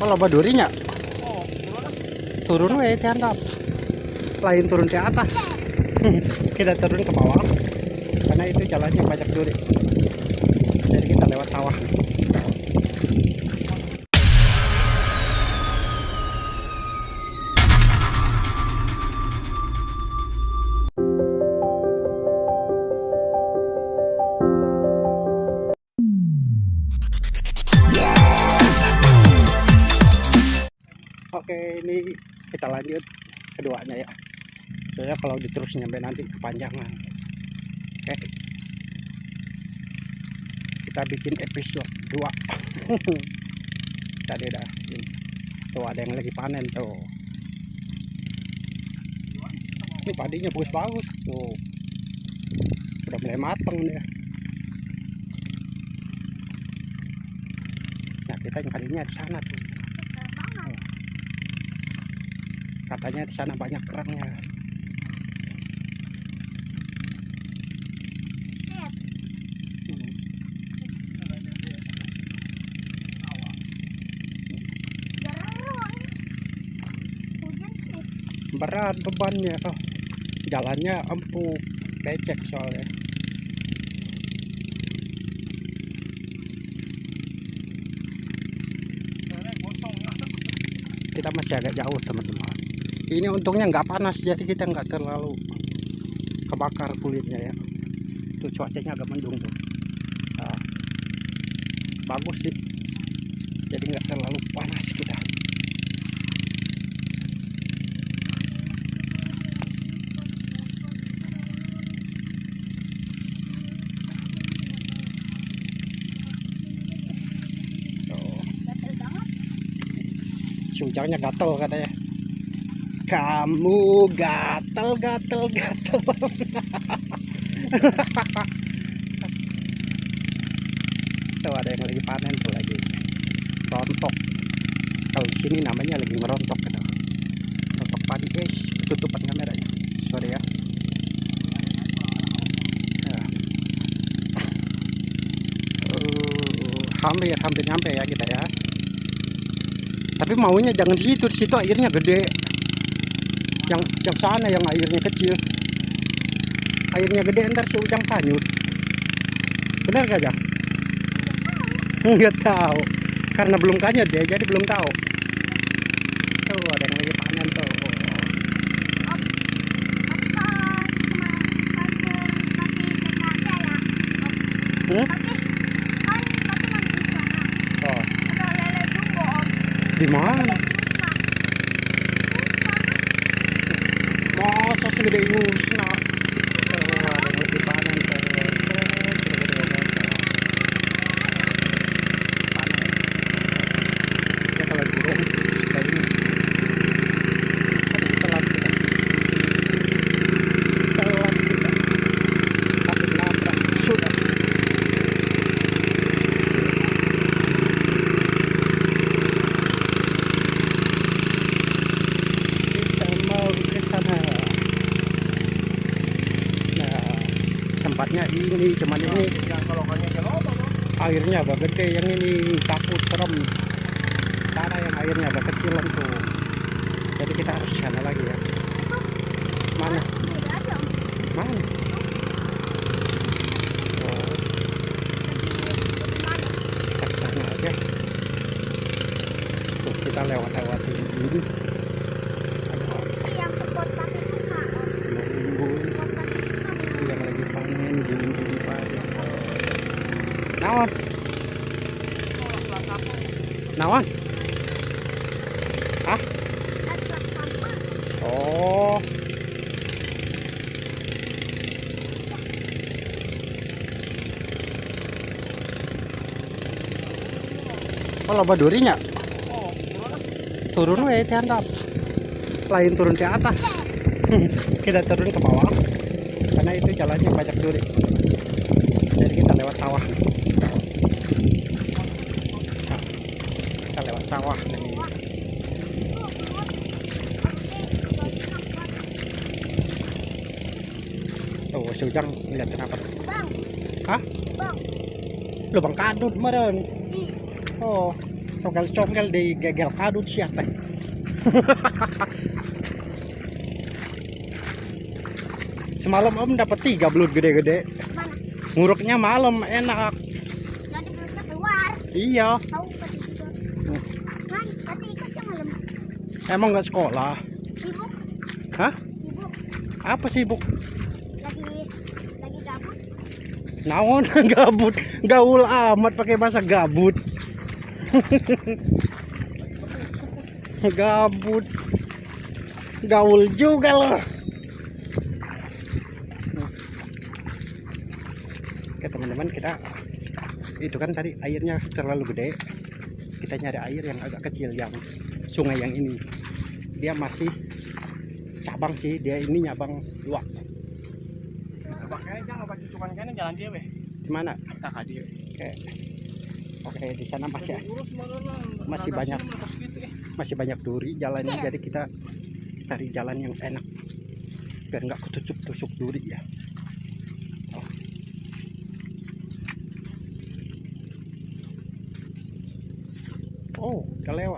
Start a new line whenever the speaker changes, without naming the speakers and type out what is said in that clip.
Kalau badurinya
Oh,
turun we di handap. Lain turun ke atas. kita turun ke bawah. Karena itu jalannya banyak duri. Jadi kita lewat sawah. Oke, ini kita lanjut keduanya ya. Soalnya kalau diterus nyampe nanti kepanjangan. Oke. Kita bikin episode 2. Tadi udah tuh ada yang lagi panen tuh. Ini padinya bagus-bagus tuh. Udah mulai mateng dia. Nah, kita yang kalinya di sana tuh. Katanya di sana banyak kerangnya Hmm. berat bebannya oh, jalannya empuk becek soalnya. Kita masih agak jauh teman-teman ini untungnya nggak panas jadi kita nggak terlalu kebakar kulitnya ya. Itu cuacanya agak mendung tuh. Nah, bagus sih. Jadi nggak terlalu panas kita. Ujangnya gatel katanya kamu gatel gatel gatel tuh ada yang lagi panen tuh lagi rontok kalau di sini namanya lagi ngerontok kan rontok padi guys. Tutupan kameranya sorry ya. Ya. Uh, hampir hampir nyampe ya kita ya. Tapi maunya jangan di situ di situ airnya gede yang yang sana yang airnya kecil. Airnya gede ntar si ujang hanyut benar gak ya nggak tahu. Karena belum kanyut ya jadi belum tahu. Tuh ada yang lagi panen tuh. Hmm? oh di mana Segera, tempatnya ini cuman ini airnya agak gede. Yang ini takut serem. Sana yang airnya agak kecilan tuh jadi kita harus sana lagi ya. Mana? Mana oh kita ke sana aja tuh kita lewat lewatin ini Nunggu yang lagi panen gini-gini padi naon? Naon? Ah oh. Kalau badurinya turun we di handap. Lain turun ke atas. Kita turun ke bawah. Karena itu jalannya banyak duri. Jadi kita lewat sawah kita lewat sawah nih. Tuh si ujang ngeliatin apa tuh
Bang,
hah?
Bang,
lubang kadut meren. Oh congkel-congkel di gegel kadut siapa? Semalam om dapat tiga belut gede-gede. Nguruknya malam enak.
Nanti belutnya keluar.
iya
Tahu pasti juga. Kan, tadi ikut yang malam.
Emang nggak sekolah?
Sibuk,
hah?
Sibuk.
apa sibuk?
Lagi, lagi gabut.
naon? Gabut. Gaul amat pakai bahasa gabut. Gabut. Gaul juga loh. Oke teman-teman kita itu kan tadi airnya terlalu gede. Kita nyari air yang agak kecil yang sungai yang ini dia masih cabang sih dia ini nyabang dua
jalan dia weh.
gimana?
Kakak dia.
oke. Oke di sana masih
mana
Masih banyak. masih banyak duri jalannya jadi kita cari jalan yang enak. Biar nggak ketusuk-tusuk duri ya. Oh udah lewat